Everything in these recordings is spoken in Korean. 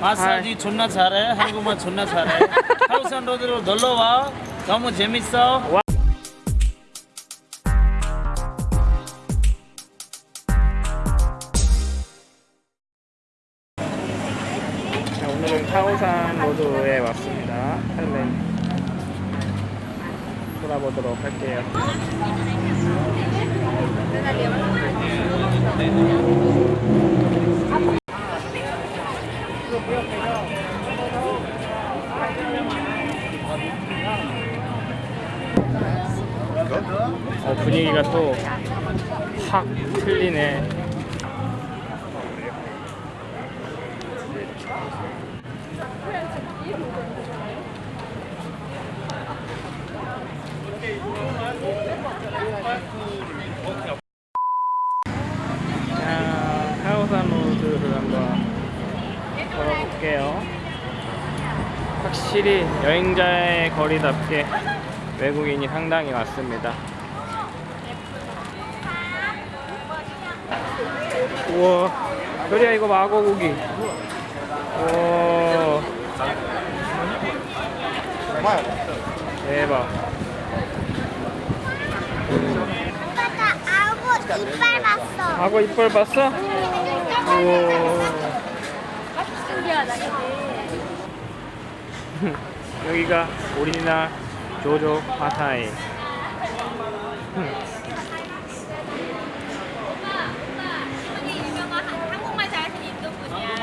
마사지 존나 잘해. 한국말 존나 잘해. 하우산 로드로 놀러 와. 너무 재밌어. 와. 자, 오늘은 카오산 로드에 왔습니다. 할렌 돌아보도록 할게요. 어, 분위기가 또 확 틀리네. 자, 카오산 로드를 한번 걸어볼게요. 확실히 여행자의 거리답게 외국인이 상당히 많습니다. 우와, 별이야 이거 마고고기. 우와, 대박. 오빠가 아구 이빨 봤어. 악어 이빨 봤어? 우와. 여기가 오리지널 조조 파타이. 한국말 잘하시는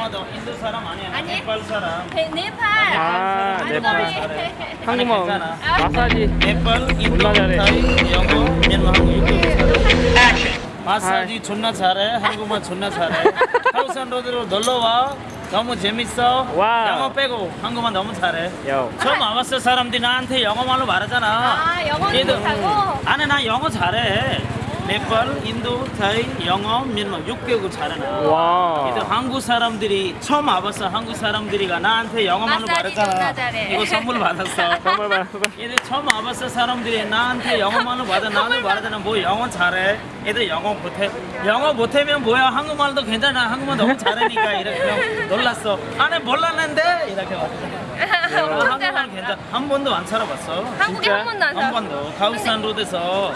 인도 사람 아니야. 아니? 네팔 사람. 네, 네팔. 아, 한국말 네팔. 잘해. 한국말. 마사지. 네팔, 인도. 타이, 영어, 미얀마, 한국 유튜브. 마사지 존나 잘해. 한국말 존나 잘해. 카오산 로드로 놀러 와. 너무 재밌어. 와우. 영어 빼고 한국말 너무 잘해. 요. 처음 와봤을 사람들이 나한테 영어말로 말하잖아. 아, 얘들- 못하고? 아니 나 영어 잘해. 네팔, 인도, 타이, 영어, 미얀마 6개국 잘해 나. 와. 얘들 한국 사람들이 처음 와봤어. 한국 사람들이가 나한테 마사지 말했잖아. 이거 선물 받았어. 정말 많았어. 얘들 처음 와봤을 사람들이 나한테 영어말로 받아 나도 말하잖아. 뭐 영어 잘해. 얘들 영어 못해. 영어 못하면 뭐야? 한국말도 괜찮아. 한국말 너무 잘하니까 이렇게 그냥 놀랐어. 안에 몰랐는데 이렇게. 나 한국말 괜찮아. 한 번도 안 살아봤어. 한국에 진짜? 한 번도 안한 살아. 번도 가우산 로드에서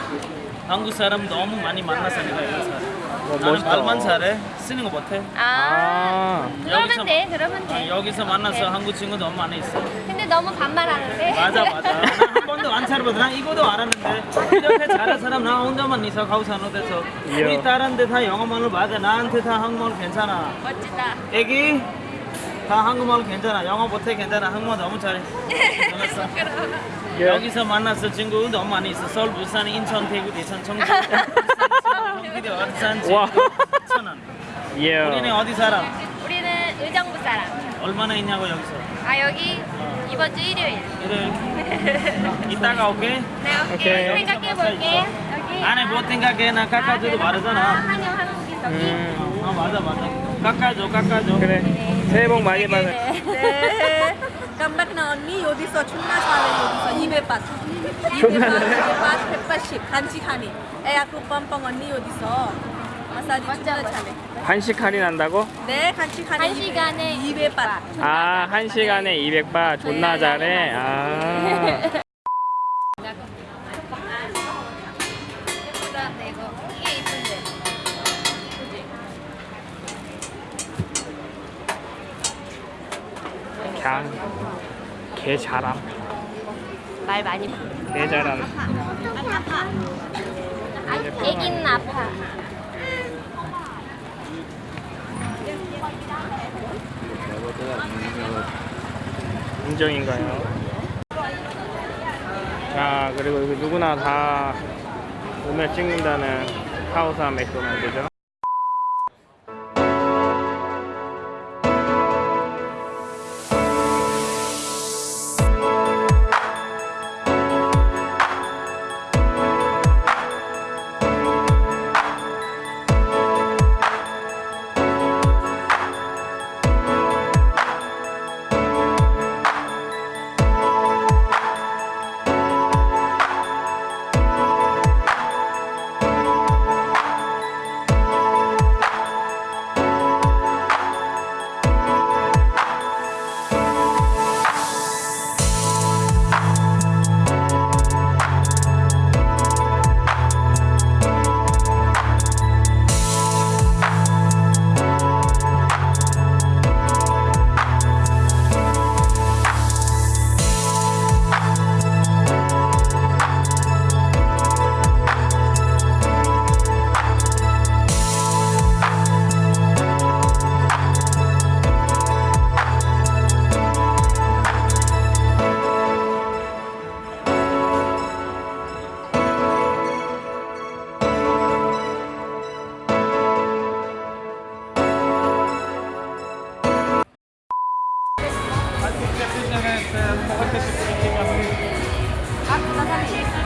한국 사람 너무 많이 만나서 내가 살아. 와, 나는. 말만 잘해. 쓰는 거 못해. 아. 아. 그러면 돼, 그러면 아, 돼. 여기서 만나서 네. 한국 친구 너무 많이 있어. 근데 너무 반말하는데. 맞아 맞아. 나한 번도 안 살아봤어. 난 이거도 알았는데 이렇게 잘하는 사람 나 혼자만 있어 가우산 로드에서. 이야. 우리 다른 데다 영어말로 맞아. 나한테 다 한국말 괜찮아. 멋지다. 애기 다 한국말 괜찮아. 영어 못해 괜찮아. 한국말 너무 잘해. 잘했어. 예. 여기서 만났어 친구 너무 많이 있어. 서울, 부산, 인천, 대구, 대천, 청주, 경기도, 어산, 천안. 예. 우리는 어디 살아? 우리는 의정부 사람. 얼마나 있냐고 여기서? 아, 여기 이번 주 일요일. 이를 이따가 올게. 네, 오케이. 오케이. 생각해 볼게. 여기. 안에 못 생각해 나 깎아줘도 아, 말하잖아. 한영 한국인 저기. 음. 어 맞아 맞아. 깎아줘 깎아줘. 그래. 새해 복 많이 받아. 네. 깜박나 언니 여기서 존나 잘해 여기서 200밭 존나 잘해? 200밭 180 간식하니 애하고 뻔뻔 언니 여기서 마사지 존나 잘해 한식 할인 한다고? 네 간식하니 한 시간에 200밭 아, 한 시간에 200바 존나 잘해. 아. 그냥 개 잘함. 말 많이. 개 잘함. 애기는 아파. 인정인가요? 자, 그리고 누구나 다 오면 찍는다는 카오사 맥도날드죠.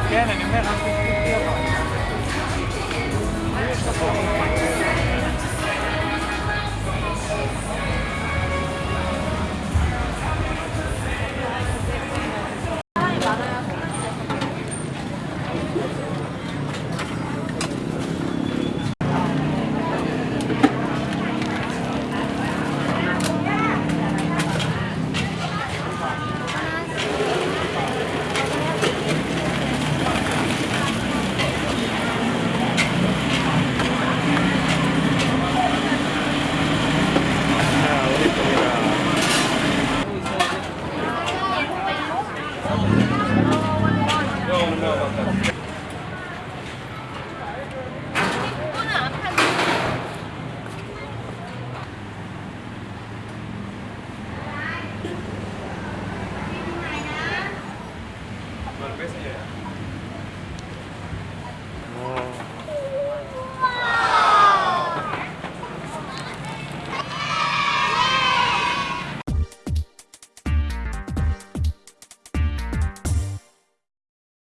Gerne, nimm her, lass dich mit dir rein. Hier ist der Vorhang.